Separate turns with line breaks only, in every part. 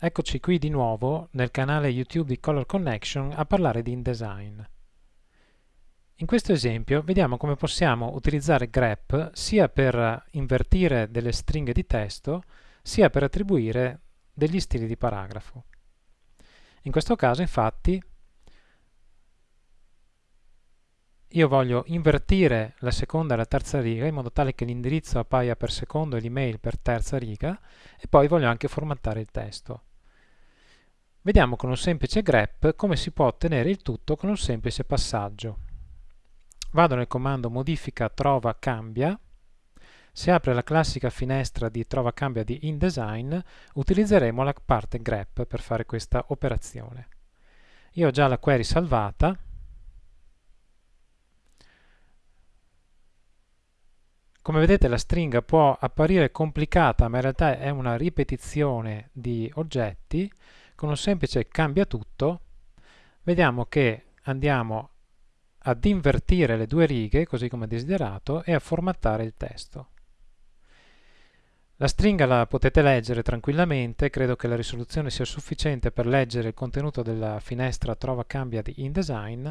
Eccoci qui di nuovo nel canale YouTube di Color Connection a parlare di InDesign. In questo esempio vediamo come possiamo utilizzare grep sia per invertire delle stringhe di testo sia per attribuire degli stili di paragrafo. In questo caso infatti io voglio invertire la seconda e la terza riga in modo tale che l'indirizzo appaia per secondo e l'email per terza riga e poi voglio anche formattare il testo. Vediamo con un semplice grep come si può ottenere il tutto con un semplice passaggio. Vado nel comando modifica trova cambia si apre la classica finestra di trova cambia di InDesign, utilizzeremo la parte grep per fare questa operazione. Io ho già la query salvata, Come vedete la stringa può apparire complicata, ma in realtà è una ripetizione di oggetti. Con un semplice cambia tutto, vediamo che andiamo ad invertire le due righe, così come desiderato, e a formattare il testo. La stringa la potete leggere tranquillamente, credo che la risoluzione sia sufficiente per leggere il contenuto della finestra Trova Cambia di InDesign,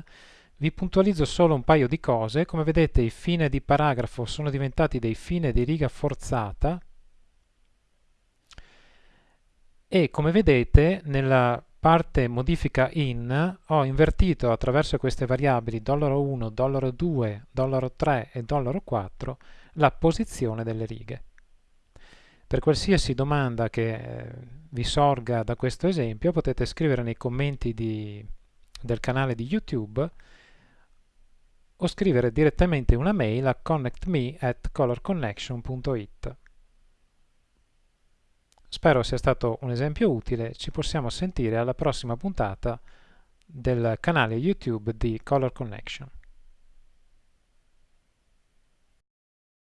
vi puntualizzo solo un paio di cose, come vedete i fine di paragrafo sono diventati dei fine di riga forzata e come vedete nella parte modifica in ho invertito attraverso queste variabili $1, $2, $3 e $4 la posizione delle righe. Per qualsiasi domanda che eh, vi sorga da questo esempio potete scrivere nei commenti di, del canale di YouTube o scrivere direttamente una mail a connectme at colorconnection.it. Spero sia stato un esempio utile, ci possiamo sentire alla prossima puntata del canale YouTube di Color Connection.